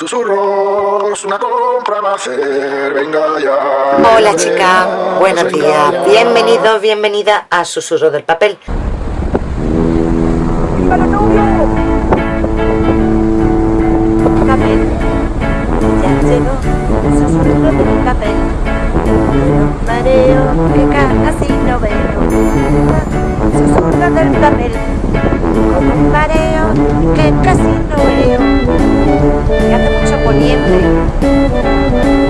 susurros, una compra va a hacer, venga ya. Hola chica, buenos días, bienvenidos, bienvenida a Susurro del Papel. papel. Ya llegó el susurro del papel. Un mareo que casi no veo. Susurro del papel. Con mareo que casi no veo. Y hace mucho poniente.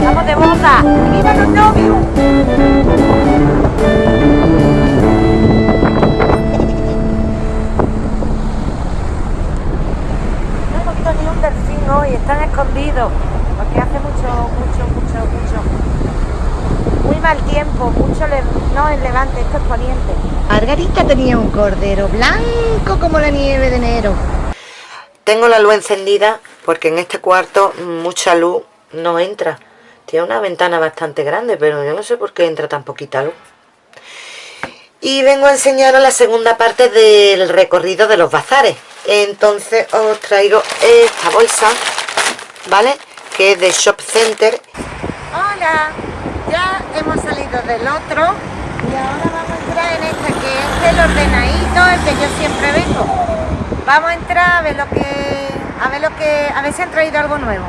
¡Vamos de boda! ¡Y viva los novios! No hemos visto ni un delfín hoy, están escondidos. Porque hace mucho, mucho, mucho, mucho. Muy mal tiempo, mucho no es levante, esto es poniente. Margarita tenía un cordero blanco como la nieve de enero. Tengo la luz encendida porque en este cuarto mucha luz no entra. Tiene una ventana bastante grande, pero yo no sé por qué entra tan poquita luz. Y vengo a enseñaros la segunda parte del recorrido de los bazares. Entonces os traigo esta bolsa, ¿vale? Que es de Shop Center. Hola, ya hemos salido del otro y ahora vamos a entrar en que es el ordenadito, el que yo siempre vengo. Vamos a entrar a ver lo que, a ver lo que, a ver si han traído algo nuevo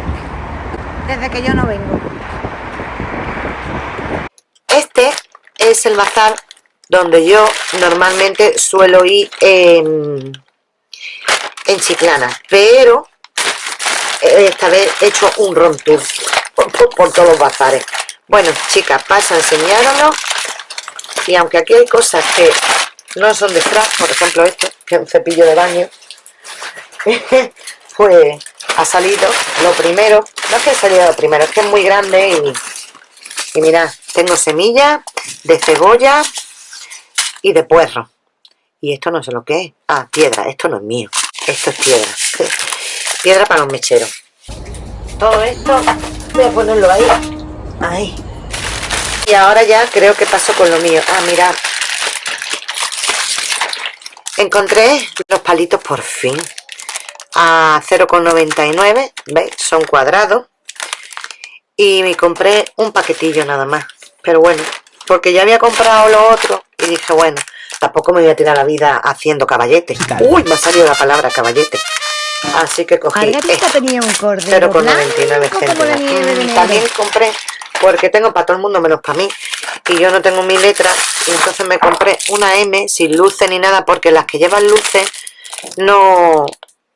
desde que yo no vengo. Este es el bazar donde yo normalmente suelo ir en, en Chiclana, pero esta vez he hecho un ron tour por, todos los bazares. Bueno, chicas, paso a enseñároslo. Y aunque aquí hay cosas que no son de frac, por ejemplo este, que es un cepillo de baño, pues ha salido lo primero, no es que salido lo primero, es que es muy grande y, y mirad, tengo semillas de cebolla y de puerro. Y esto no sé lo que es. Ah, piedra, esto no es mío, esto es piedra. piedra para los mecheros. Todo esto voy a ponerlo ahí. Ahí. Y ahora ya creo que paso con lo mío. Ah, mirad. Encontré los palitos por fin. A 0,99. ¿Veis? Son cuadrados. Y me compré un paquetillo nada más. Pero bueno, porque ya había comprado lo otro. Y dije, bueno, tampoco me voy a tirar la vida haciendo caballete. Uy, me ha salido la palabra caballete. Así que cogí Margarita este. tenía un cordero 0,99 blanco como la nieve de céntimos. Mm. También compré, porque tengo para todo el mundo menos para mí, y yo no tengo mi letra, y entonces me compré una M sin luces ni nada, porque las que llevan luces no,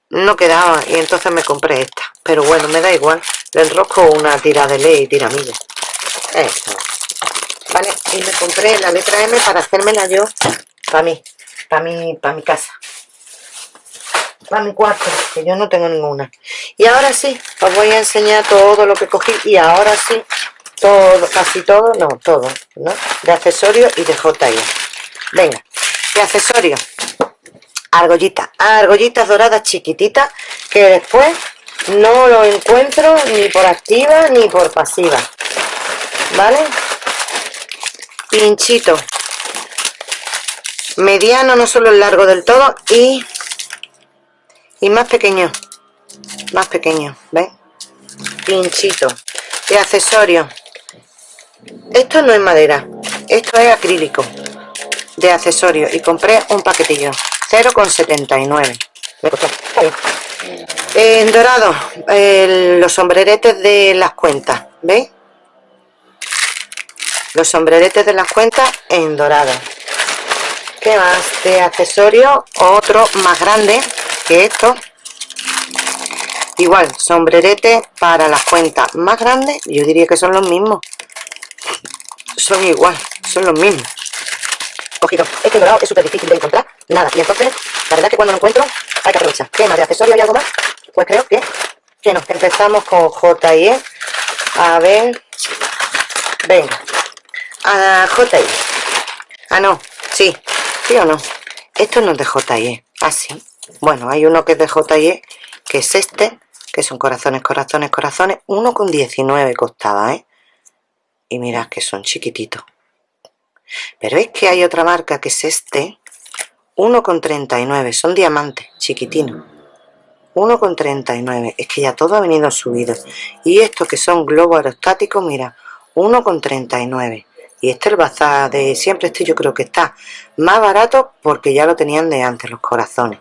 no quedaban, y entonces me compré esta. Pero bueno, me da igual, le enrosco una tira de ley y tiramilla. Eso. Vale, y me compré la letra M para hacérmela yo para mí, para mi, para mi casa para mi cuarto, que yo no tengo ninguna. Y ahora sí, os voy a enseñar todo lo que cogí y ahora sí, todo, casi todo, no, todo, ¿no? De accesorios y de JI. Venga, de accesorios. Argollitas, argollitas doradas chiquititas que después no lo encuentro ni por activa ni por pasiva. ¿Vale? Pinchito. Mediano, no solo el largo del todo y y más pequeño más pequeño ¿ves? pinchito de accesorios esto no es madera esto es acrílico de accesorios y compré un paquetillo 0,79 me costó en dorado los sombreretes de las cuentas ¿veis? los sombreretes de las cuentas en dorado ¿Qué más? De accesorios, otro más grande que esto. Igual, sombrerete para las cuentas más grandes. Yo diría que son los mismos. Son igual, son los mismos. Cogido. Es que el dorado es súper difícil de encontrar. Nada. Y entonces, la verdad es que cuando lo encuentro, hay que aprovechar. ¿Qué más? ¿De accesorios y algo más? Pues creo que, que no. Empezamos con J&E. A ver. Venga. A J&E. Ah, no. Sí. ¿Sí o no? Esto no es de J&E. Ah, sí. Bueno, hay uno que es de J&E, que es este, que son corazones, corazones, corazones. 1,19 costaba, ¿eh? Y mirad que son chiquititos. Pero es que hay otra marca que es este. 1,39. Son diamantes, chiquitinos. 1,39 es que ya todo ha venido subido y estos que son globos aerostáticos mira 1,39 y este el bazar de siempre este yo creo que está más barato porque ya lo tenían de antes los corazones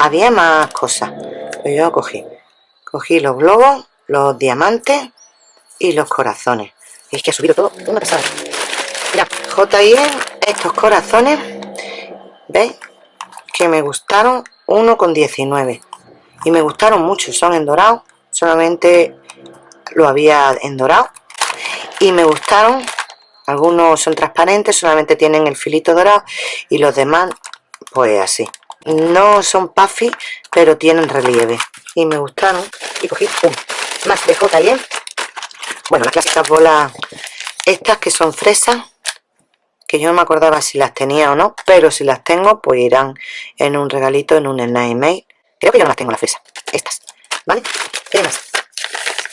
había más cosas pero yo cogí cogí los globos los diamantes y los corazones es que ha subido todo una pasada. Mira JIE estos corazones veis que me gustaron 1,19 y me gustaron mucho son en dorado solamente lo había en dorado. Y me gustaron algunos son transparentes solamente tienen el filito dorado y los demás pues así. No son puffy pero tienen relieve. Y me gustaron y cogí un más de J&M bueno las clásicas bolas estas que son fresas que yo no me acordaba si las tenía o no pero si las tengo pues irán en un regalito en un Mail Creo que yo no las tengo las fresas. Estas. ¿Vale?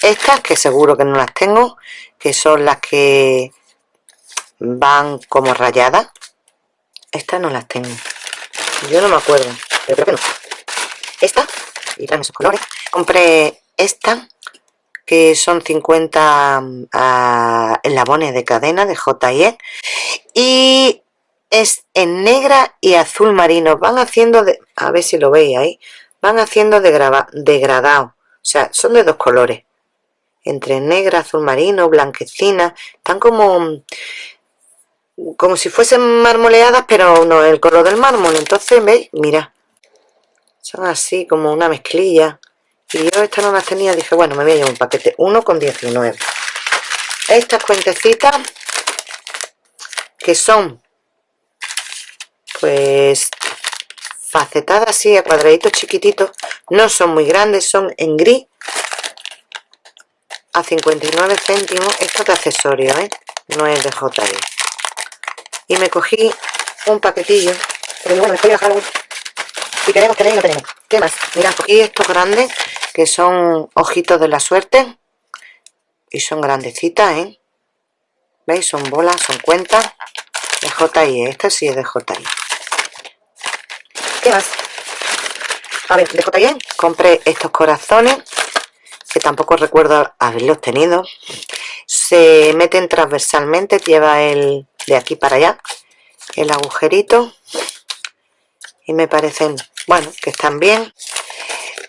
Estas, que seguro que no las tengo. Que son las que van como rayadas. Estas no las tengo. Yo no me acuerdo. Pero creo que no. Esta. Y esos colores. Compré esta. Que son 50 uh, ah, eslabones de cadena de J&E. Y es en negra y azul marino. Van haciendo de... A ver si lo veis ahí van haciendo degradado. O sea, son de dos colores. Entre negra, azul marino, blanquecina. Están como... Como si fuesen marmoleadas, pero no el color del mármol. Entonces, ¿veis? Mira. Son así, como una mezclilla. Y yo estas no las tenía. Dije, bueno, me voy a llevar un paquete. Uno con 19. Estas cuentecitas. Que son... Pues facetadas así a cuadraditos chiquititos no son muy grandes son en gris a 59 céntimos esto de accesorio ¿eh? no es de JE y me cogí un paquetillo pero bueno, después voy a si queremos tener no tenemos ¿qué más? mira, cogí estos grandes que son ojitos de la suerte y son grandecitas ¿eh? ¿veis? son bolas, son cuentas de JI, esta sí es de JI ¿Qué más? A ver, de bien. compré estos corazones que tampoco recuerdo haberlos tenido. Se meten transversalmente, lleva el de aquí para allá, el agujerito. Y me parecen, bueno, que están bien.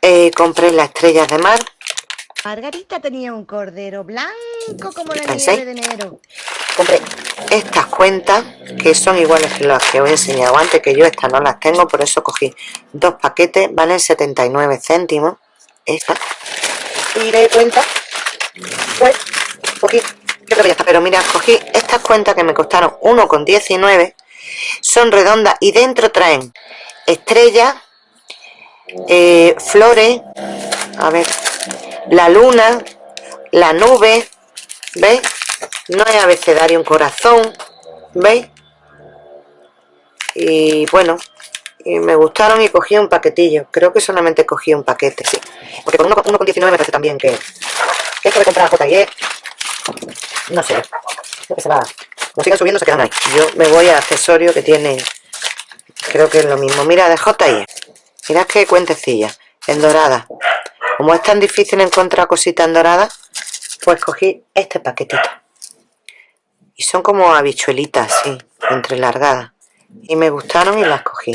Eh, compré las estrellas de mar. Margarita tenía un cordero blanco como la nieve de enero. Compré estas cuentas que son iguales que las que os he enseñado antes que yo estas no las tengo por eso cogí dos paquetes valen 79 céntimos esta y de cuenta pues cogí creo que ya está. Pero mira cogí estas cuentas que me costaron 1,19 son redondas y dentro traen estrellas eh, flores a ver. La luna la nube ¿veis? no es abecedario un corazón ¿veis? y bueno y me gustaron y cogí un paquetillo. Creo que solamente cogí un paquete sí. Porque con 1,19 me parece también que, que esto de comprar J&E no sé. Que se va. Como sigan subiendo se quedan ahí. Yo me voy a accesorio que tiene creo que es lo mismo. Mira de J&E mirad qué cuentecilla en dorada. Como es tan difícil encontrar cositas en dorada pues cogí este paquetito. Y son como habichuelitas así, entrelargadas. Y me gustaron y las cogí.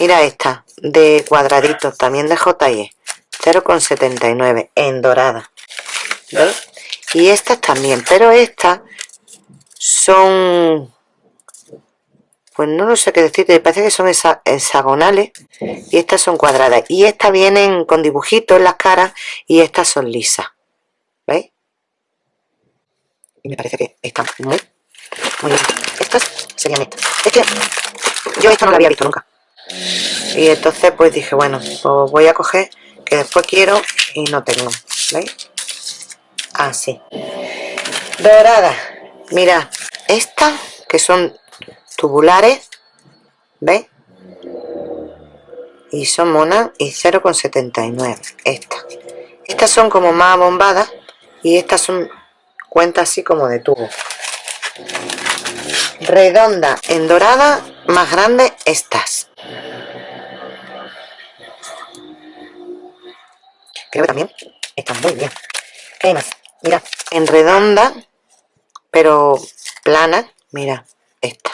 Mira esta de cuadraditos también de JE 0,79 en dorada. ¿Veis? y estas también pero estas son pues no lo sé qué decir, me parece que son hexagonales y estas son cuadradas y estas vienen con dibujitos en las caras y estas son lisas ¿veis? y me parece que están muy, muy bien. Estas serían estas. Es que yo esto no lo había visto nunca. Y entonces pues dije, bueno, pues voy a coger que después quiero y no tengo. ¿Veis? Así. Dorada. Mira, estas que son tubulares. ¿Veis? Y son monas y 0,79. Estas. Estas son como más bombadas y estas son cuenta así como de tubo redonda en dorada más grande estas creo que también está muy bien. ¿Qué más? Mira, en redonda, pero plana, mira, esta.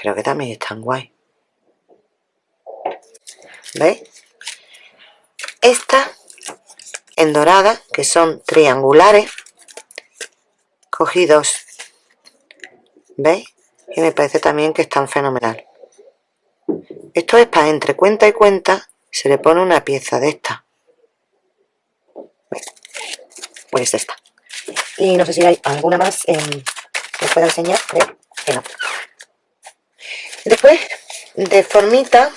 Creo que también están guay. ¿Veis? Esta en dorada, que son triangulares, cogidos ¿Veis? Y me parece también que están fenomenal. Esto es para entre cuenta y cuenta, se le pone una pieza de esta. Pues esta. Y no sé si hay alguna más que os pueda enseñar. No. Después, de formita,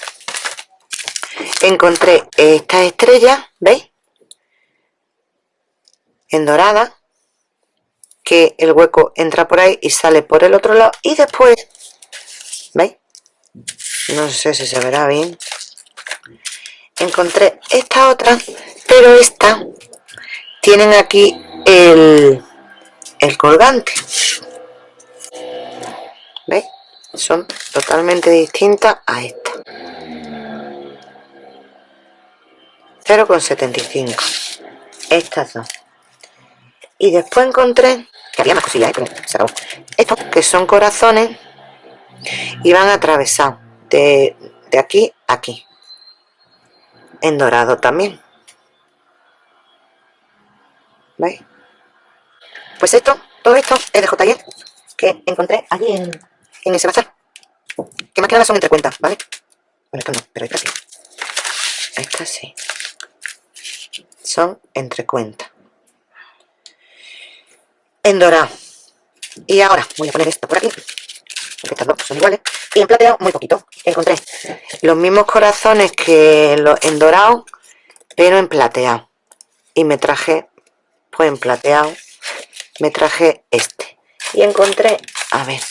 encontré esta estrella, ¿veis? En dorada, que el hueco entra por ahí y sale por el otro lado y después, ¿veis? No sé si se verá bien. Encontré esta otra, pero esta tienen aquí el, el colgante. ¿Veis? Son totalmente distintas a esta. 0,75 estas dos y después encontré que había más cosillas, ¿eh? pero estos que son corazones y van atravesados de, de aquí a aquí en dorado también ¿veis? pues esto, todo esto es de JL que encontré allí en, en ese bazar. Que más que nada son entre cuentas, ¿vale? bueno, esto no, pero esta sí. Esta sí. Son entre cuentas en dorado. Y ahora voy a poner esto por aquí porque estas dos son iguales y en plateado muy poquito. Encontré los mismos corazones que en dorado pero en plateado. Y me traje pues en plateado me traje este. Y encontré a ver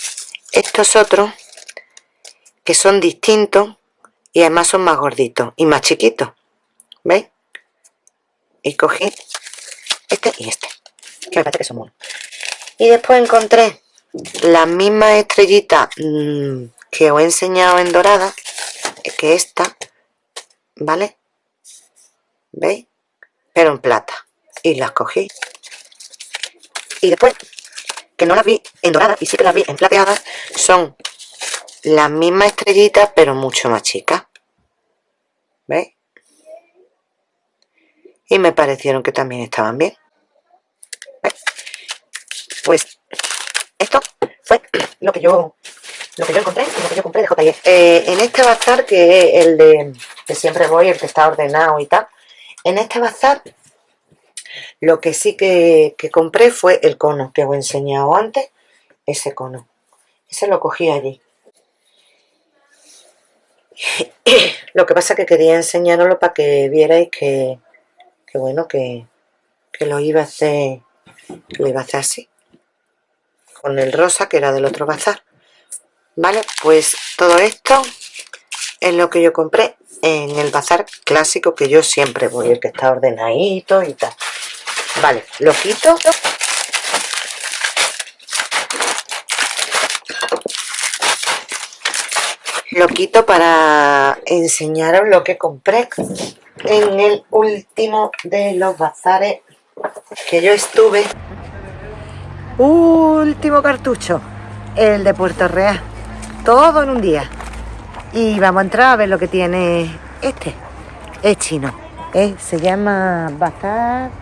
estos otros que son distintos y además son más gorditos y más chiquitos ¿veis? y cogí este y este que me parece que son buenos y después encontré la misma estrellita mm, que os he enseñado en dorada que esta ¿vale? ¿veis? pero en plata y las cogí y después que no las vi en dorada y sí que las vi en plateada son las mismas estrellitas pero mucho más chicas ¿veis? y me parecieron que también estaban bien pues esto fue lo que yo lo que yo encontré lo que yo compré de JIE. Eh, en este bazar, que es el de que siempre voy, el que está ordenado y tal, en este bazar lo que sí que, que compré fue el cono que os he enseñado antes, ese cono. Ese lo cogí allí. lo que pasa que quería enseñaroslo para que vierais que, que bueno, que, que lo iba a hacer, lo iba a hacer así con el rosa que era del otro bazar vale pues todo esto es lo que yo compré en el bazar clásico que yo siempre voy el que está ordenadito y tal vale lo quito lo quito para enseñaros lo que compré en el último de los bazares que yo estuve Último cartucho, el de Puerto Real. Todo en un día. Y vamos a entrar a ver lo que tiene este. Es chino. Eh, se llama Bazar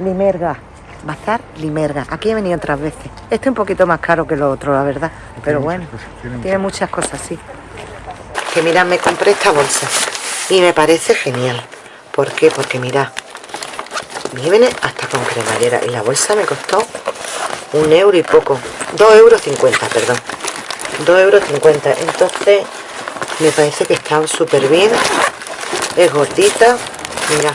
Limerga. Bazar Limerga. Aquí he venido otras veces. Este es un poquito más caro que lo otro, la verdad. Pero bueno, tiene muchas cosas, sí. Que mirad, me compré esta bolsa. Y me parece genial. ¿Por qué? Porque mirad, me viene hasta con cremallera y la bolsa me costó un euro y poco 2 euros 50 perdón 2 euros 50 entonces me parece que está súper bien es gordita mira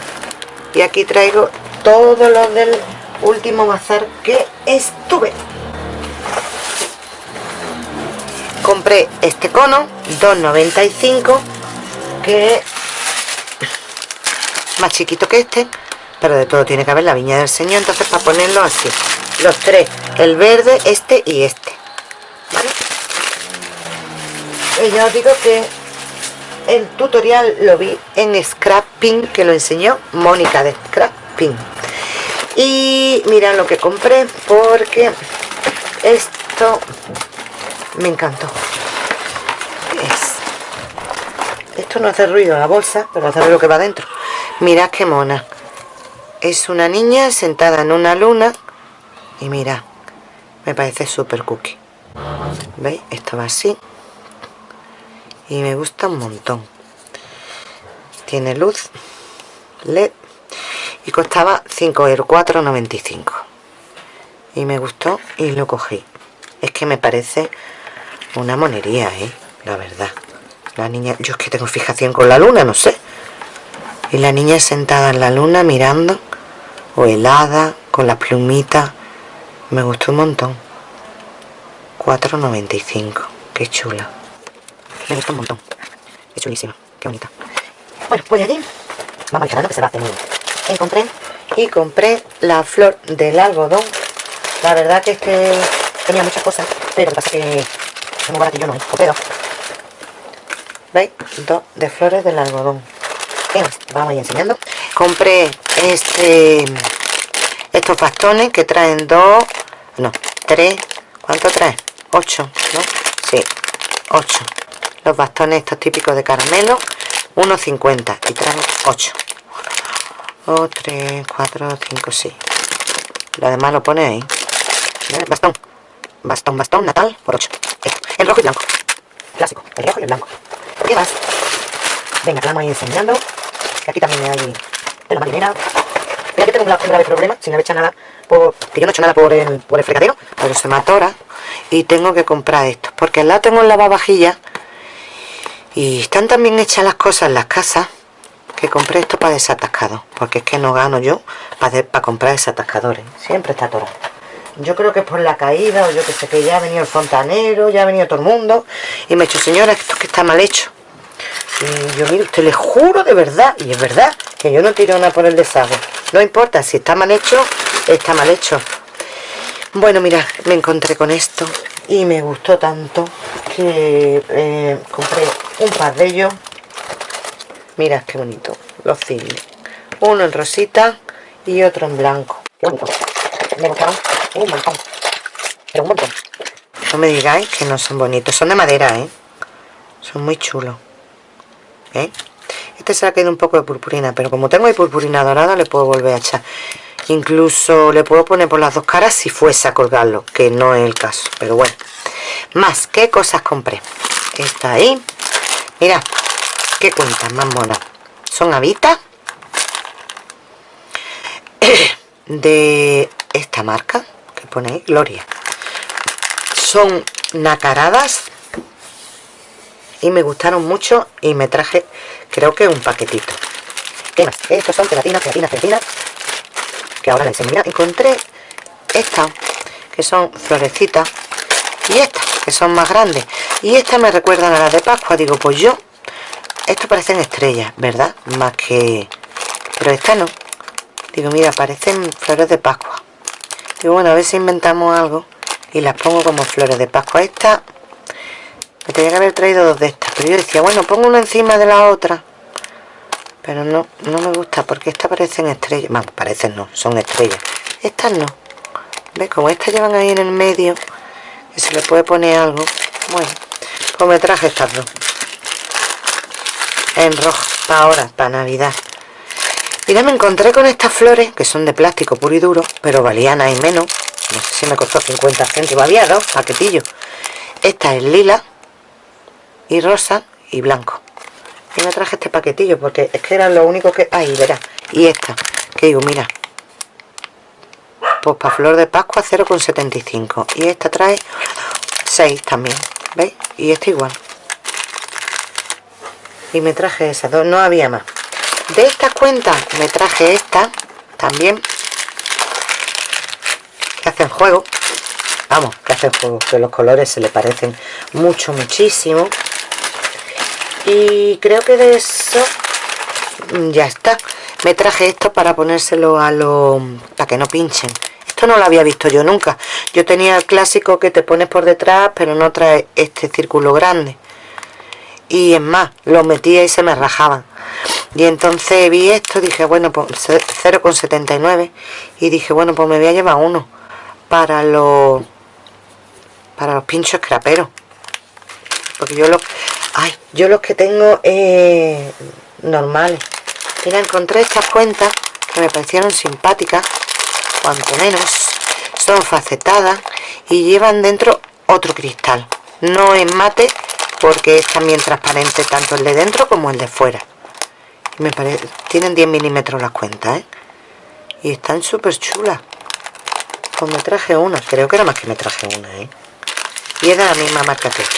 y aquí traigo todo lo del último bazar que estuve. Compré este cono 2.95 que es más chiquito que este pero de todo tiene que haber la viña del señor entonces para ponerlo así. Los tres el verde este y este ¿vale? y ya os digo que el tutorial lo vi en Scrapping que lo enseñó Mónica de Scrapping y mira lo que compré porque esto me encantó. Es, esto no hace ruido la bolsa pero hace lo que va dentro. Mirad qué mona. Es una niña sentada en una luna y mira me parece súper cookie. Veis esto va así. Y me gusta un montón. Tiene luz led y costaba 5 euros 4,95 y me gustó y lo cogí. Es que me parece una monería ¿eh? la verdad. La niña yo es que tengo fijación con la luna no sé. Y la niña sentada en la luna mirando o helada con las plumitas me gustó un montón. 4,95 qué chula. Me gusta un montón. Es chulísima qué bonita. Bueno pues allí. Vamos al que se va a hacer encontré y compré la flor del algodón. La verdad que es que tenía muchas cosas pero lo que pasa es que es muy baratillo no es copero veis dos de flores del algodón. Vamos a ir enseñando. Compré este estos bastones que traen dos no, tres ¿cuánto trae? ocho, ¿no? sí, ocho. Los bastones estos típicos de caramelo 1,50 y traen 8 2, 3, 4, 5, 6 lo demás lo pone ahí. Bastón. Bastón, bastón, natal por 8 el rojo y blanco. Clásico, el rojo y el blanco. ¿qué más? venga, vamos a ir enseñando. Que aquí también hay de la marinera. Mira que tengo un grave problema si no he hecho nada por, yo no he hecho nada por el, por el fregadero pero se me atora y tengo que comprar esto porque al lado tengo el lavavajillas y están también hechas las cosas en las casas que compré esto para desatascado porque es que no gano yo para, comprar desatascadores. Siempre está atorado. Yo creo que es por la caída o yo que sé que ya ha venido el fontanero ya ha venido todo el mundo y me ha dicho señora esto que está mal hecho y yo mire usted le juro de verdad y es verdad que yo no tiro nada por el desagüe. No importa si está mal hecho está mal hecho bueno mira me encontré con esto y me gustó tanto que eh, compré un par de ellos mira qué bonito los cisnes. Uno en rosita y otro en blanco. Qué bonito. Me un montón. Pero un montón. No me digáis que no son bonitos. Son de madera eh son muy chulos. ¿Eh? este se ha quedado un poco de purpurina pero como tengo de purpurina dorada le puedo volver a echar. Incluso le puedo poner por las dos caras si fuese a colgarlo que no es el caso. Pero bueno. Más qué cosas compré está ahí. Mira qué cuentas más monas son habitas de esta marca que pone ahí, Gloria. Son nacaradas y me gustaron mucho y me traje creo que un paquetito. Estos son pegatinas, pegatinas, pegatinas que ahora les enseño encontré estas que son florecitas y estas que son más grandes. Y estas me recuerdan a las de Pascua. Digo pues yo esto parecen estrellas ¿verdad? más que pero estas no. Digo mira parecen flores de Pascua. Digo bueno a ver si inventamos algo y las pongo como flores de Pascua. Esta me tenía que haber traído dos de estas pero yo decía bueno pongo una encima de la otra. Pero no, no me gusta porque estas parecen estrellas. Vamos, parecen no, son estrellas. Estas no. ¿ves? como estas llevan ahí en el medio que se le puede poner algo. Bueno pues me traje estas dos en rojo para ahora, para navidad. Y ya me encontré con estas flores que son de plástico puro y duro pero valían ahí menos. No sé si me costó 50 céntimos. Había dos paquetillos. Esta es lila y rosa y blanco. Y me traje este paquetillo porque es que era lo único que... ahí verá y esta que digo mira. Pues para flor de pascua 0,75 y esta trae 6 también ¿veis? y esta igual y me traje esas dos, no había más. De estas cuentas me traje esta también. Que hacen juego. Vamos, que hacen juego que los colores se le parecen mucho, muchísimo. Y creo que de eso ya está. Me traje esto para ponérselo a los para que no pinchen. Esto no lo había visto yo nunca. Yo tenía el clásico que te pones por detrás pero no trae este círculo grande y es más los metía y se me rajaban. Y entonces vi esto dije bueno pues 0,79 y dije bueno pues me voy a llevar uno para los para los pinchos craperos porque yo los ay yo los que tengo eh, normales. Mira encontré estas cuentas que me parecieron simpáticas cuanto menos son facetadas y llevan dentro otro cristal. No es mate porque es también transparente tanto el de dentro como el de fuera me parece tienen 10 milímetros las cuentas ¿eh? y están súper chulas pues me traje una creo que era más que me traje una ¿eh? y es de la misma marca que esta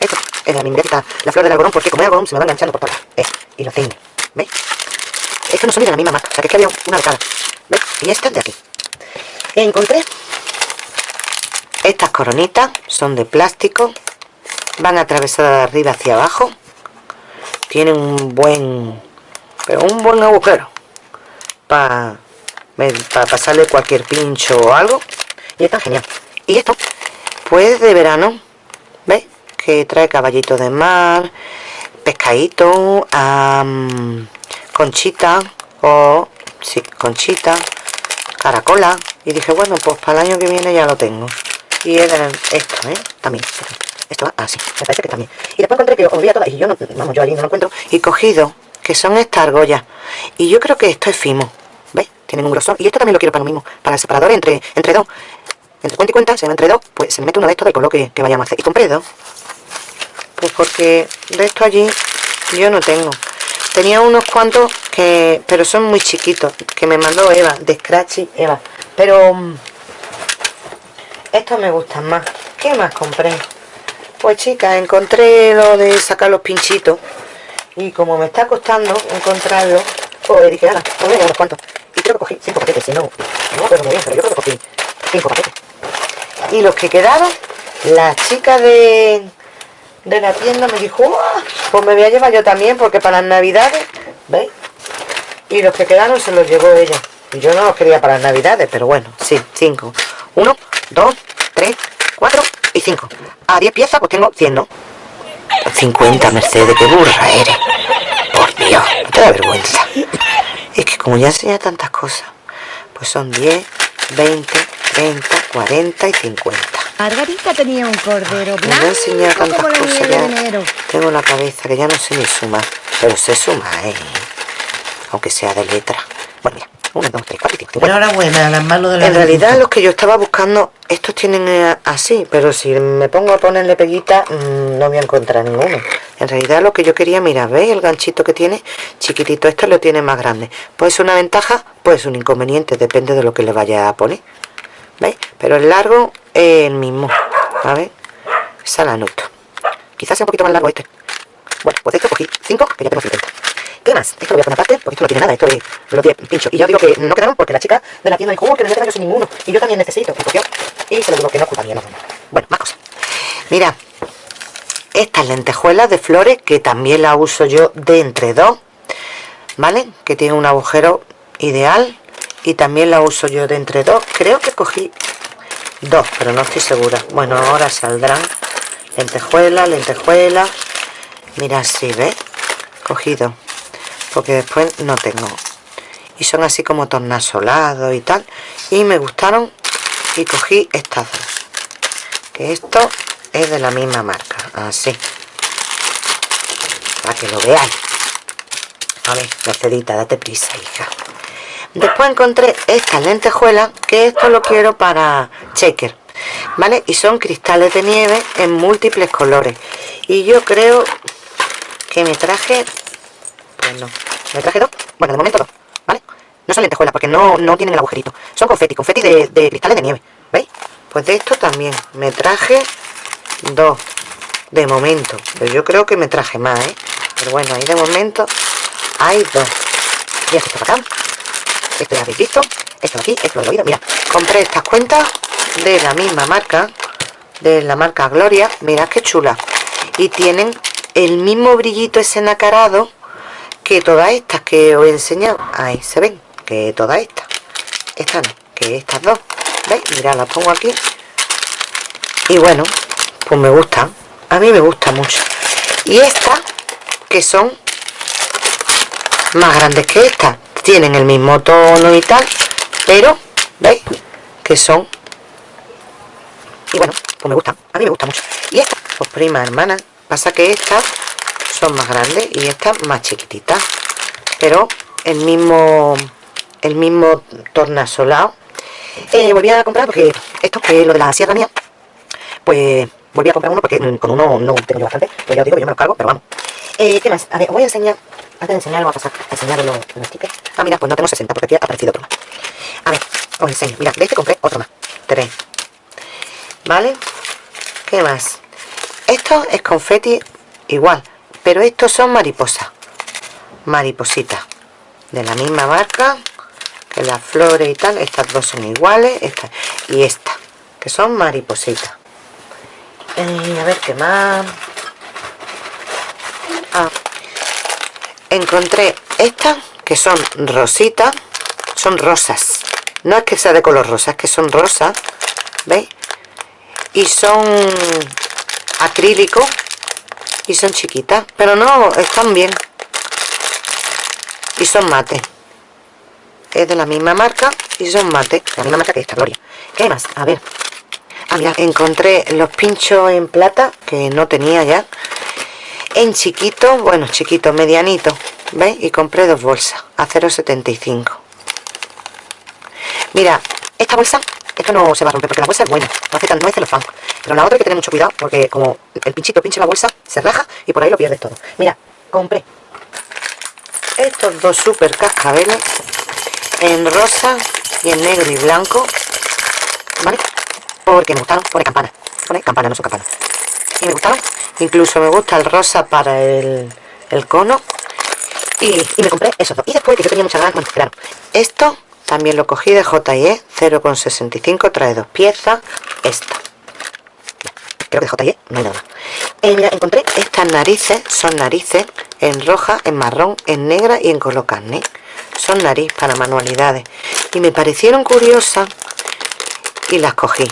esto es la misma la flor del algodón porque como el algodón se me va enganchando por todas eh, y lo tengo ¿veis? es que no son de la misma marca o sea que es que había una de cada ¿veis? y esta es de aquí encontré estas coronitas son de plástico van atravesadas de arriba hacia abajo. Tienen un buen pero un buen agujero para pasarle cualquier pincho o algo. Y está genial. Y esto pues de verano ¿veis? que trae caballito de mar pescadito conchita o sí, conchita caracola. Y dije bueno pues para el año que viene ya lo tengo. Y es esto ¿eh? también esto va así me parece que también y después encontré que olvidé todas y yo no vamos yo allí no lo encuentro. Y cogido que son estas argollas. Y yo creo que esto es fimo ¿ves? tienen un grosor y esto también lo quiero para lo mismo para el separador entre, entre dos. Entre cuenta y cuenta, se va entre dos pues se me mete uno de estos del color que, que vayamos a hacer. Y compré dos. Pues porque de esto allí yo no tengo. Tenía unos cuantos que pero son muy chiquitos que me mandó Eva de Scratchy Eva. Pero mm, estos me gustan más. ¿qué más compré? Pues chicas encontré lo de sacar los pinchitos. Y como me está costando encontrarlo pues dije, nada, pues voy a unos cuantos y creo que cogí cinco paquetes, si no, no pero muy bien, pero yo creo que cogí cinco paquetes. Y los que quedaron la chica de de la tienda me dijo pues me voy a llevar yo también porque para las navidades ¿veis? y los que quedaron se los llevó ella. Yo no los quería para las navidades pero bueno, sí, cinco. Uno, dos, tres, cuatro y cinco a diez piezas pues tengo cien, ¿no? 50, Mercedes, qué burra eres. Por Dios, no te da vergüenza. Es que como ya enseña tantas cosas, pues son 10, 20, 30, 40 y 50. Margarita tenía un cordero blanco Me enseñado tantas como la cosas de ya. enero. Tengo la cabeza que ya no sé ni sumar. Pero sé sumar, ¿eh? Aunque sea de letra. Bueno, mira. 1, 2, 3, 4 y 5. Enhorabuena, las manos de la En realidad los que yo estaba buscando, estos tienen eh, así, pero si me pongo a ponerle peguita, mm, no voy a encontrar ninguno. En realidad lo que yo quería, mira, ¿veis el ganchito que tiene? Chiquitito, este lo tiene más grande. Puede ser una ventaja, puede ser un inconveniente, depende de lo que le vaya a poner. ¿Veis? Pero el largo es el mismo, a ver, esa la noto. Quizás sea un poquito más largo este. Bueno, pues esto cogí 5, que ya tengo 50. ¿Qué más? Esto lo voy a poner aparte, porque esto no tiene nada, esto es los 10 pinchos. Y yo digo que no quedaron porque la chica de la tienda dijo, "Oh, que no voy a quedar yo sin ninguno. Y yo también necesito. Y cogió. Y se lo digo que no es culpa mía, no. Bueno, más cosas. Mira, estas lentejuelas de flores, que también las uso yo de entre dos, ¿vale? Que tiene un agujero ideal. Y también la uso yo de entre dos. Creo que cogí dos, pero no estoy segura. Bueno, ahora saldrán lentejuelas, lentejuelas. Mira, si ¿ves? Cogido porque después no tengo. Y son así como tornasolados y tal y me gustaron y cogí estas dos que esto es de la misma marca así. Para que lo veáis. A ver, Mercedita, date prisa hija. Después encontré estas lentejuelas que esto lo quiero para shaker ¿vale? y son cristales de nieve en múltiples colores. Y yo creo que me traje me traje dos bueno de momento dos vale no son lentejuelas porque no, no tienen el agujerito. Son confeti confeti de, cristales de nieve veis pues de esto también. Me traje dos de momento. Pero yo creo que me traje más ¿eh? pero bueno ahí de momento hay dos. Y esto para acá. Esto ya habéis visto. Esto de aquí esto lo he oído. Mira compré estas cuentas de la misma marca de la marca Gloria. Mirad qué chula. Y tienen el mismo brillito ese nacarado que todas estas que os he enseñado ahí se ven que todas estas estas no, que estas dos ¿veis? mirad las pongo aquí. Y bueno pues me gustan a mí me gusta mucho. Y esta que son más grandes que esta tienen el mismo tono y tal pero veis que son y bueno pues me gustan a mí me gusta mucho. Y esta pues prima hermana pasa que estas son más grandes y estas más chiquititas. Pero el mismo el mismo tornasolado eh, volví a comprar porque esto que es lo de la sierra mía pues volví a comprar uno porque con uno no tengo yo bastante. Pues ya os digo yo me lo cargo pero vamos. Eh, ¿qué más? a ver os voy a enseñar antes de enseñarlo vamos a pasar a enseñar los, los stickers ah mira pues no tengo 60 porque aquí ha aparecido otro más. A ver os enseño. Mira de este compré otro más. 3 vale ¿qué más? esto es confeti igual pero estos son mariposas maripositas de la misma marca. Que las flores y tal estas dos son iguales esta y esta que son maripositas. Eh, a ver qué más ah, encontré estas que son rositas. Son rosas. No es que sea de color rosa es que son rosas veis y son acrílico y son chiquitas pero no están bien. Y son mate. Es de la misma marca y son mate la misma marca que esta gloria. ¿qué más? a ver. Ah, mira, encontré los pinchos en plata que no tenía ya. En chiquito bueno chiquito medianito ¿veis? y compré dos bolsas a 0,75 mira esta bolsa esto no se va a romper porque la bolsa es buena no hace tan no es celofán pero la otra hay que tener mucho cuidado porque como el pinchito pinche la bolsa se raja y por ahí lo pierdes todo. Mira compré estos dos super cascabeles en rosa y en negro y blanco ¿vale? porque me gustaron, pone campana pone campana, no son campana y me gustaron. Incluso me gusta el rosa para el, el cono. Y, y, me compré esos dos. Y después que yo tenía muchas ganas, bueno, claro esto también lo cogí de J&E 0,65 trae dos piezas esta. Creo que de J&E no hay nada. Eh, mira, encontré estas narices son narices en roja, en marrón, en negra y en color carne. Son nariz para manualidades. Y me parecieron curiosas y las cogí.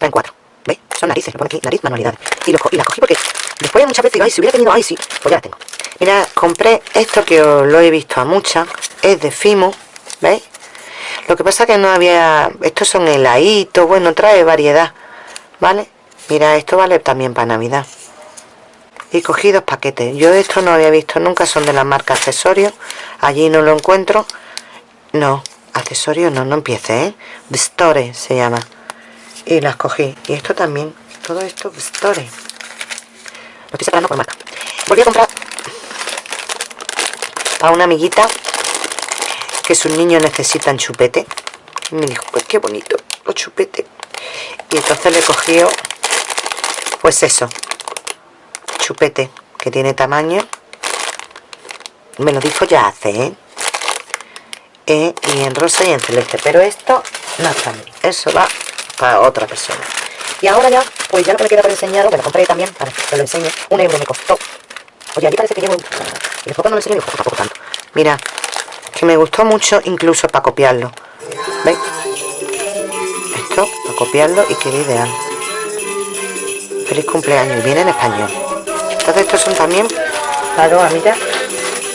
En cuatro ¿veis? son narices, lo pone aquí, nariz, manualidades. Y, las cogí porque después muchas veces digo, ay, si hubiera tenido, ay, sí, pues ya las tengo. Mira, compré esto que os lo he visto a muchas es de Fimo ¿veis? Lo que pasa que no había estos son heladitos, bueno, trae variedad ¿vale? mira, esto vale también para navidad. Y cogí dos paquetes. Yo esto no había visto nunca son de la marca accesorios. Allí no lo encuentro. No accesorios no no empiece ¿eh? Store se llama. Y las cogí. Y esto también todo esto Store. Lo estoy separando por marca. Volví a comprar a una amiguita que sus niños necesitan chupete. Y me dijo pues qué bonito los chupetes y entonces le cogió pues eso chupete que tiene tamaño. Me lo dijo ya hace ¿eh? ¿eh? y en rosa y en celeste. Pero esto no está bien. Eso va para otra persona. Y ahora ya pues ya lo que me queda para enseñaros que lo compré también para que lo enseñe. Un euro me costó. Oye aquí parece que llevo y después no lo enseño digo tampoco tanto mira que me gustó mucho incluso para copiarlo. ¿veis? esto para copiarlo y queda ideal feliz cumpleaños. Y viene en español. Entonces estos son también para amigas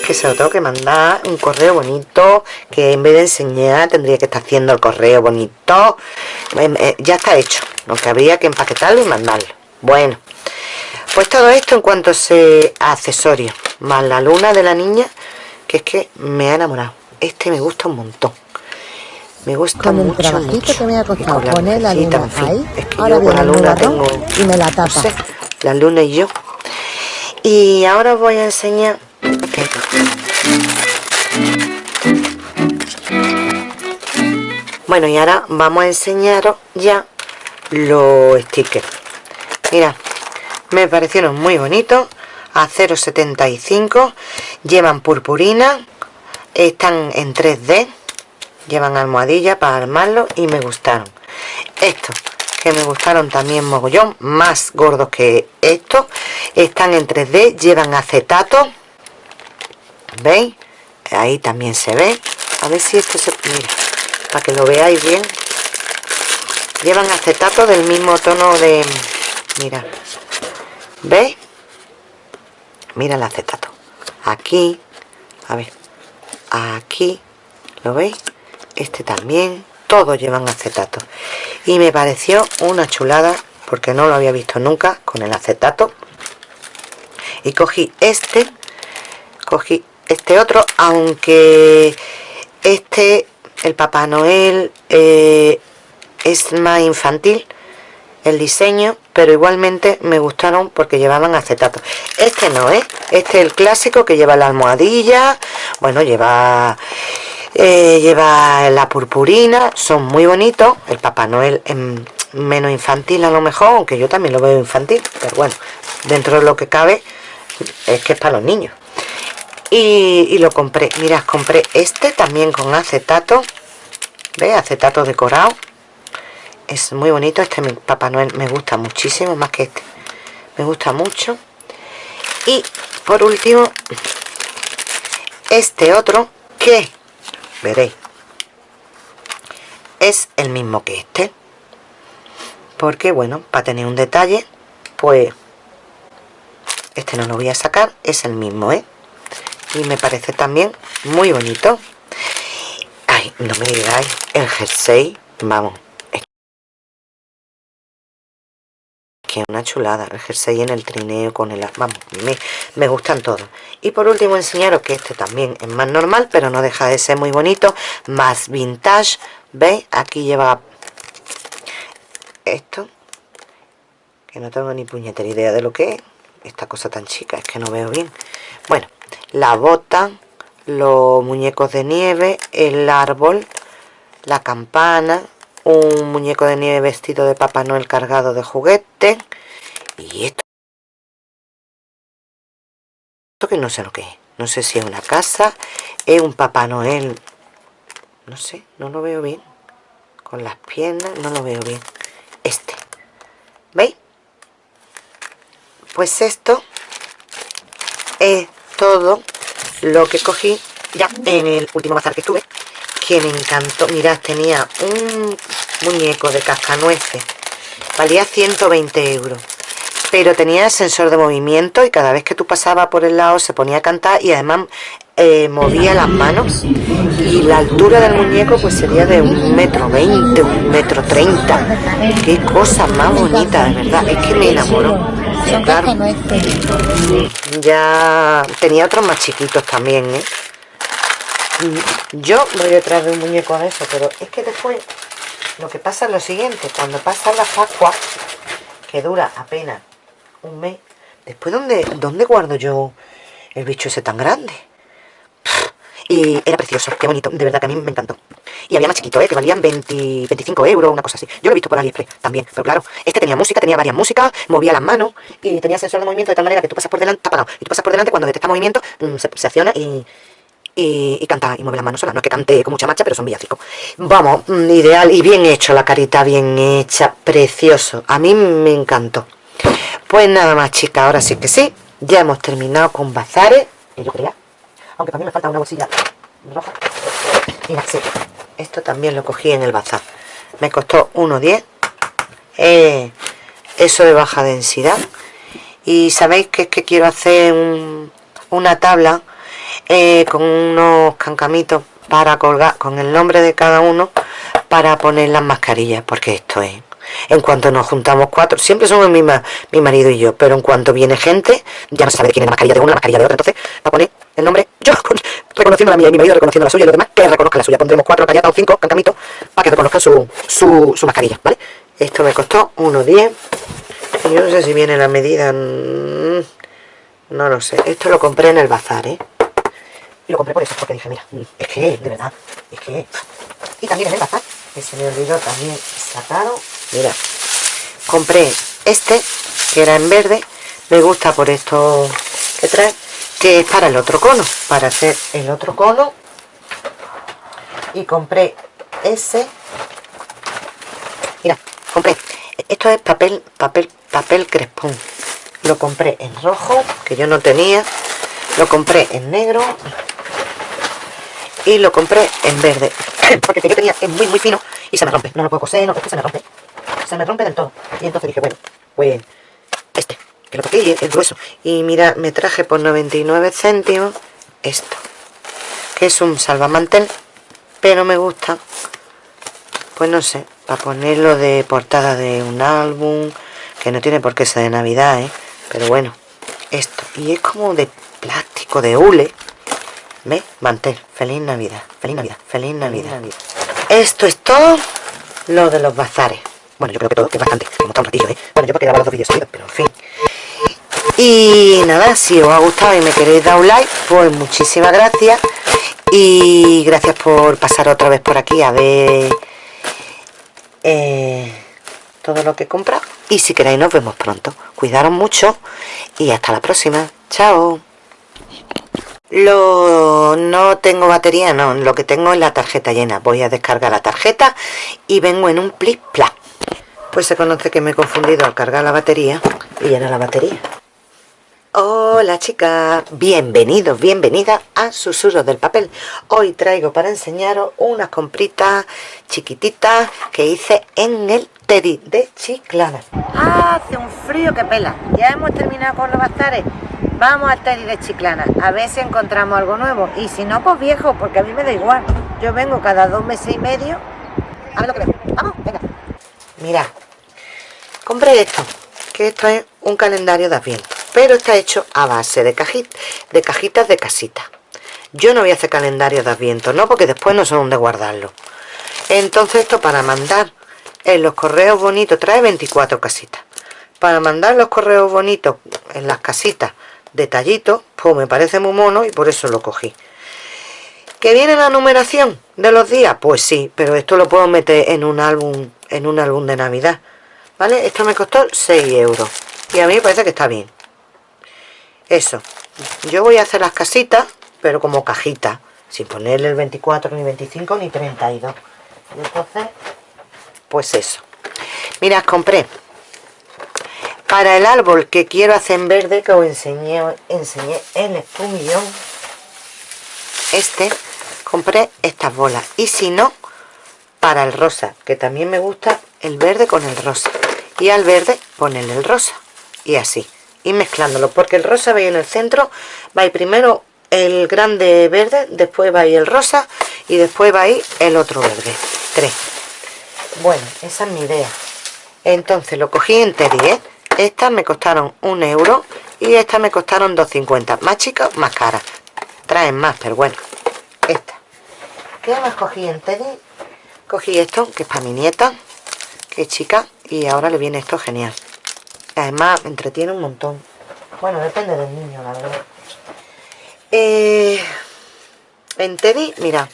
que se lo tengo que mandar un correo bonito que en vez de enseñar tendría que estar haciendo el correo bonito. Em, eh, ya está hecho lo que habría que empaquetarlo y mandarlo. Bueno pues todo esto en cuanto a accesorios más la luna de la niña que es que me ha enamorado este me gusta un montón me gusta Con mucho, el mucho. que me ha costado la poner la luna en fin. ahí, es que ahora yo con la luna tengo y me la no tapa. sé, la luna y yo y ahora os voy a enseñar bueno y ahora vamos a enseñaros ya los stickers mira me parecieron muy bonitos a 0,75 llevan purpurina están en 3D llevan almohadilla para armarlo y me gustaron. Estos que me gustaron también mogollón más gordos que estos están en 3D llevan acetato veis ahí también se ve. A ver si esto se mira para que lo veáis bien. Llevan acetato del mismo tono de mira veis mira el acetato. Aquí a ver aquí ¿lo veis? este también todos llevan acetato. Y me pareció una chulada porque no lo había visto nunca con el acetato. Y cogí este cogí este otro aunque este el Papá Noel eh, es más infantil el diseño pero igualmente me gustaron porque llevaban acetato. Este no es este es el clásico que lleva la almohadilla bueno lleva eh, lleva la purpurina son muy bonitos. El Papá Noel es menos infantil a lo mejor aunque yo también lo veo infantil pero bueno dentro de lo que cabe es que es para los niños. Y, y lo compré mirad compré este también con acetato ¿Ve? acetato decorado es muy bonito este mi Papá Noel me gusta muchísimo más que este me gusta mucho. Y por último este otro que veréis es el mismo que este. Porque bueno para tener un detalle pues este no lo voy a sacar es el mismo ¿eh? y me parece también muy bonito. Ay no me digáis el jersey vamos que una chulada el jersey en el trineo con el vamos me, me, gustan todos. Y por último enseñaros que este también es más normal pero no deja de ser muy bonito. Más vintage. Veis aquí lleva esto que no tengo ni puñetera idea de lo que es. Esta cosa tan chica es que no veo bien. Bueno la bota los muñecos de nieve el árbol la campana un muñeco de nieve vestido de Papá Noel cargado de juguetes y esto esto que no sé lo que es. No sé si es una casa es un Papá Noel. No sé, no lo veo bien. Con las piernas, no lo veo bien. Este. ¿veis? pues esto es todo lo que cogí ya en el último bazar que estuve que me encantó. Mirad tenía un muñeco de cascanueces. Valía 120 euros. Pero tenía sensor de movimiento y cada vez que tú pasabas por el lado se ponía a cantar y además eh, movía las manos. Y la altura del muñeco pues sería de un metro veinte, un metro treinta. Qué cosa más bonita de verdad, es que me enamoró. Claro, ya tenía otros más chiquitos también ¿eh? yo voy detrás de un muñeco de eso pero es que después lo que pasa es lo siguiente cuando pasa la Pascua que dura apenas un mes después ¿dónde, dónde guardo yo el bicho ese tan grande? y era precioso, qué bonito, de verdad que a mí me encantó y había más chiquito, ¿eh? que valían 20, 25 euros, una cosa así yo lo he visto por AliExpress también, pero claro este tenía música, tenía varias músicas, movía las manos y tenía sensor de movimiento de tal manera que tú pasas por delante, apagado, y tú pasas por delante cuando detecta movimiento mm, se, se acciona y y, canta y mueve las manos sola. No es que cante con mucha marcha, pero son villancicos. Vamos, mm, ideal y bien hecho, la carita bien hecha, precioso. A mí me encantó. Pues nada más, chicas, ahora sí que sí. Ya hemos terminado con bazares, que yo creía. Aunque también me falta una bolsilla roja. Mira, sí, esto también lo cogí en el bazar. Me costó 1,10. Eh, eso de baja densidad. Y sabéis que es que quiero hacer una tabla eh, con unos cancamitos para colgar con el nombre de cada uno para poner las mascarillas porque esto es en cuanto nos juntamos cuatro, siempre somos mi, mi marido y yo, pero en cuanto viene gente, ya no sabe quién es la mascarilla de uno, la mascarilla de otro, entonces va a poner el nombre, yo reconociendo la mía y mi marido reconociendo la suya y los demás, que reconozca la suya, pondremos cuatro callatas o cinco cancamitos para que reconozcan su, su, su mascarilla, ¿vale? Esto me costó 1,10 y yo no sé si viene la medida, mm, no lo sé, esto lo compré en el bazar, ¿eh? Y lo compré por eso, porque dije, mira, es que, de verdad, es que... Y también en el bazar, que se me olvidó también sacaron, mira, compré este, que era en verde, me gusta por esto que trae, que es para el otro cono, para hacer el otro cono. Y compré ese, mira, compré, esto es papel, papel, papel crespón. Lo compré en rojo, que yo no tenía, lo compré en negro y lo compré en verde porque el que yo tenía es muy muy fino y se me rompe, no lo puedo coser, no, se me rompe se me rompe del todo y entonces dije, bueno, pues este que lo toqué es grueso. Y mira, me traje por 99 céntimos esto, que es un salvamantel, pero me gusta, pues no sé, para ponerlo de portada de un álbum, que no tiene por qué ser de Navidad, ¿eh? Pero bueno, esto. Y es como de plástico, de hule. ¿Ves? Mantel. Feliz Navidad. Feliz Navidad. Feliz Navidad. Esto es todo lo de los bazares. Bueno, yo creo que todo, que es bastante. Como está un ratillo, ¿eh? Bueno, yo porque grabo los dos vídeos seguidos, pero en fin. Y nada, si os ha gustado y me queréis dar un like, pues muchísimas gracias. Y gracias por pasar otra vez por aquí a ver eh, todo lo que he comprado. Y si queréis nos vemos pronto. Cuidaros mucho y hasta la próxima. Chao. Lo, no tengo batería, no. Lo que tengo es la tarjeta llena. Voy a descargar la tarjeta y vengo en un plis pla. Pues se conoce que me he confundido al cargar la batería y llenar la batería. Hola chicas, bienvenidos, bienvenidas a Susurros del Papel. Hoy traigo para enseñaros unas compritas chiquititas que hice en el Teddy de Chiclana. Hace un frío que pela. Ya hemos terminado con los bazares. Vamos al Teddy de Chiclana a ver si encontramos algo nuevo. Y si no, pues viejo, porque a mí me da igual. Yo vengo cada dos meses y medio a ver lo que veo. Vamos, venga. Mira, compré esto, que esto es un calendario de Adviento pero está hecho a base de, de cajitas de casita. Yo no voy a hacer calendario de adviento, no, porque después no sé dónde guardarlo. Entonces esto para mandar en los correos bonitos, trae 24 casitas. Para mandar los correos bonitos en las casitas detallitos, pues me parece muy mono y por eso lo cogí. ¿Que viene la numeración de los días? Pues sí, pero esto lo puedo meter en un álbum, en un álbum de Navidad. ¿Vale? Esto me costó 6 euros. Y a mí me parece que está bien eso yo voy a hacer las casitas pero como cajita sin ponerle el 24 ni 25 ni 32 entonces pues eso. Mirad compré. Para el árbol que quiero hacer en verde que os enseñé, enseñé el espumillón este compré estas bolas. Y si no para el rosa que también me gusta el verde con el rosa. Y al verde ponerle el rosa. Y así. Y mezclándolo porque el rosa va en el centro. Va primero el grande verde después va el rosa y después va el otro verde. Tres bueno esa es mi idea entonces lo cogí en Teddy ¿eh? estas me costaron un euro y estas me costaron 2.50 más chicas más caras traen más pero bueno esta ¿qué más cogí en Teddy? cogí esto que es para mi nieta que es chica y ahora le viene esto genial Además, me entretiene un montón. Bueno, depende del niño, la verdad. Eh, en Teddy, mira,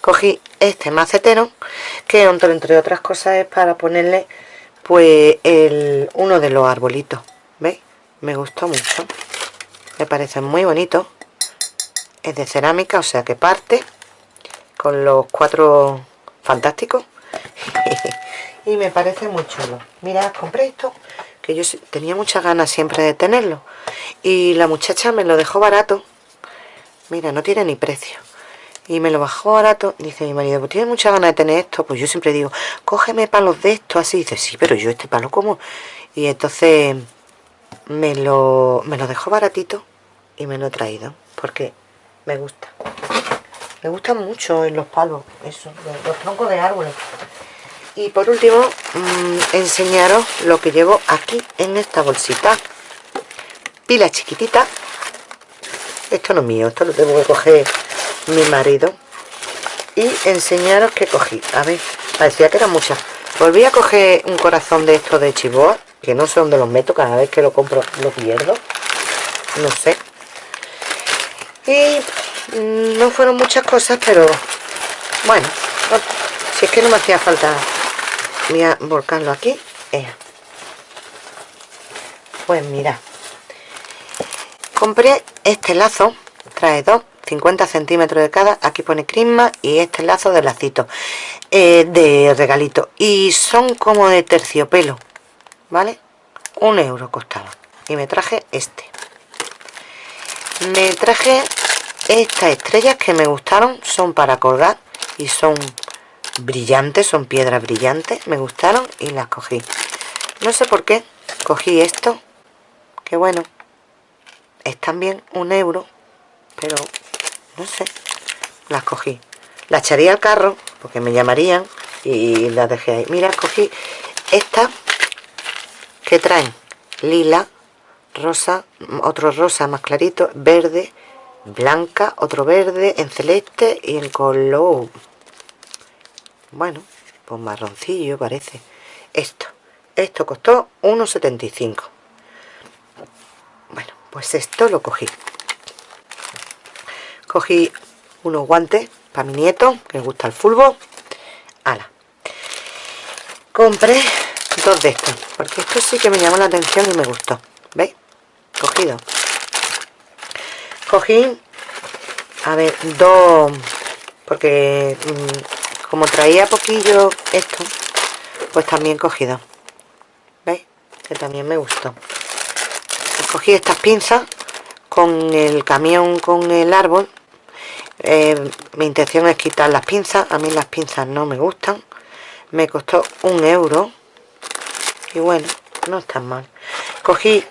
cogí este macetero, que entre otras cosas es para ponerle, pues, el, uno de los arbolitos. ¿Veis? Me gustó mucho. Me parece muy bonito. Es de cerámica, o sea que parte con los cuatro fantásticos. y me parece muy chulo. Mira, compré esto que yo tenía muchas ganas siempre de tenerlo y la muchacha me lo dejó barato mira, no tiene ni precio y me lo bajó barato dice mi marido, pues tiene muchas ganas de tener esto pues yo siempre digo, cógeme palos de esto así, dice, sí, pero yo este palo como y entonces me lo, me lo dejó baratito y me lo he traído porque me gusta. Me gustan mucho los palos eso, los troncos de árboles. Y por último mm, enseñaros lo que llevo aquí en esta bolsita. Pila chiquitita esto no es mío, esto lo tengo que coger mi marido y enseñaros que cogí. A ver, parecía que eran muchas. Volví a coger un corazón de estos de chivoa que no sé dónde los meto, cada vez que lo compro lo pierdo. No sé. Y mm, no fueron muchas cosas pero bueno si es que no me hacía falta voy a volcarlo aquí. Pues mira. Compré este lazo trae dos 50 centímetros de cada aquí pone crisma y este lazo de lacito eh, de regalito. Y son como de terciopelo vale un euro costaba. Y me traje este. Me traje estas estrellas que me gustaron son para colgar y son brillantes, son piedras brillantes, me gustaron y las cogí. No sé por qué cogí esto, que bueno es también un euro pero no sé. Las cogí. Las echaría al carro porque me llamarían y las dejé ahí. Mira cogí esta que traen lila rosa otro rosa más clarito verde blanca otro verde en celeste y en color bueno pues marroncillo parece. Esto. Esto costó 1,75 bueno pues esto lo cogí cogí unos guantes para mi nieto que le gusta el fútbol ala. Compré dos de estos porque esto sí que me llamó la atención y me gustó. ¿veis? cogido. Cogí a ver dos porque mm, como traía poquillo esto pues también cogido. ¿veis? que también me gustó. Cogí estas pinzas con el camión con el árbol eh, mi intención es quitar las pinzas. A mí las pinzas no me gustan. Me costó un euro. Y bueno no está mal. Cogí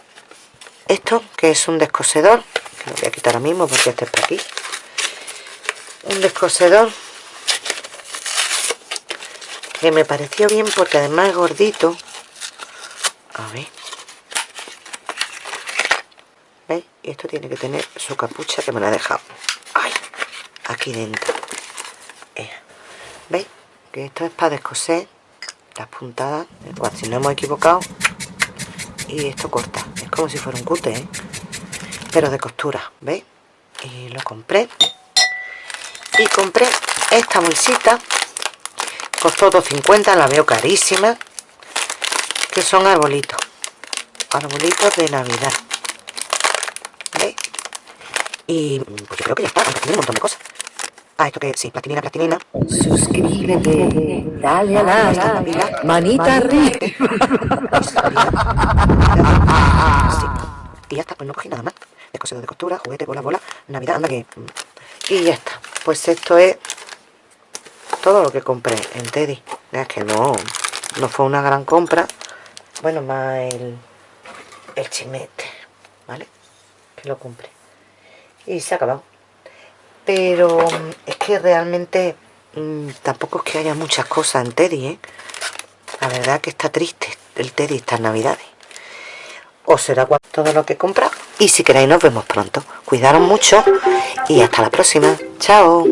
esto que es un descosedor que lo voy a quitar ahora mismo porque este es por aquí. Un descosedor que me pareció bien porque además es gordito. A ver. ¿veis? y esto tiene que tener su capucha que me la he dejado aquí dentro ¿veis? que esto es para descoser las puntadas si no hemos equivocado y esto corta es como si fuera un cute ¿eh? pero de costura ¿veis? y lo compré y compré esta bolsita costó 2.50 la veo carísima que son arbolitos arbolitos de navidad ¿veis? y pues yo creo que ya está tiene un montón de cosas ah, esto que sí, plastilina, plastilina Suscríbete, dale a like, manita arriba. y ya está, pues no cogí nada más. Descosedor de costura, juguete, bola, bola, navidad, anda que y ya está. Pues esto es todo lo que compré en Teddy. Es que no no fue una gran compra. Bueno más el el chimete vale que lo compré. Y se ha acabado pero es que realmente mmm, tampoco es que haya muchas cosas en Teddy ¿eh? la verdad que está triste el Teddy estas navidades. O será todo lo que he comprado. Y si queréis nos vemos pronto. Cuidaros mucho y hasta la próxima. Chao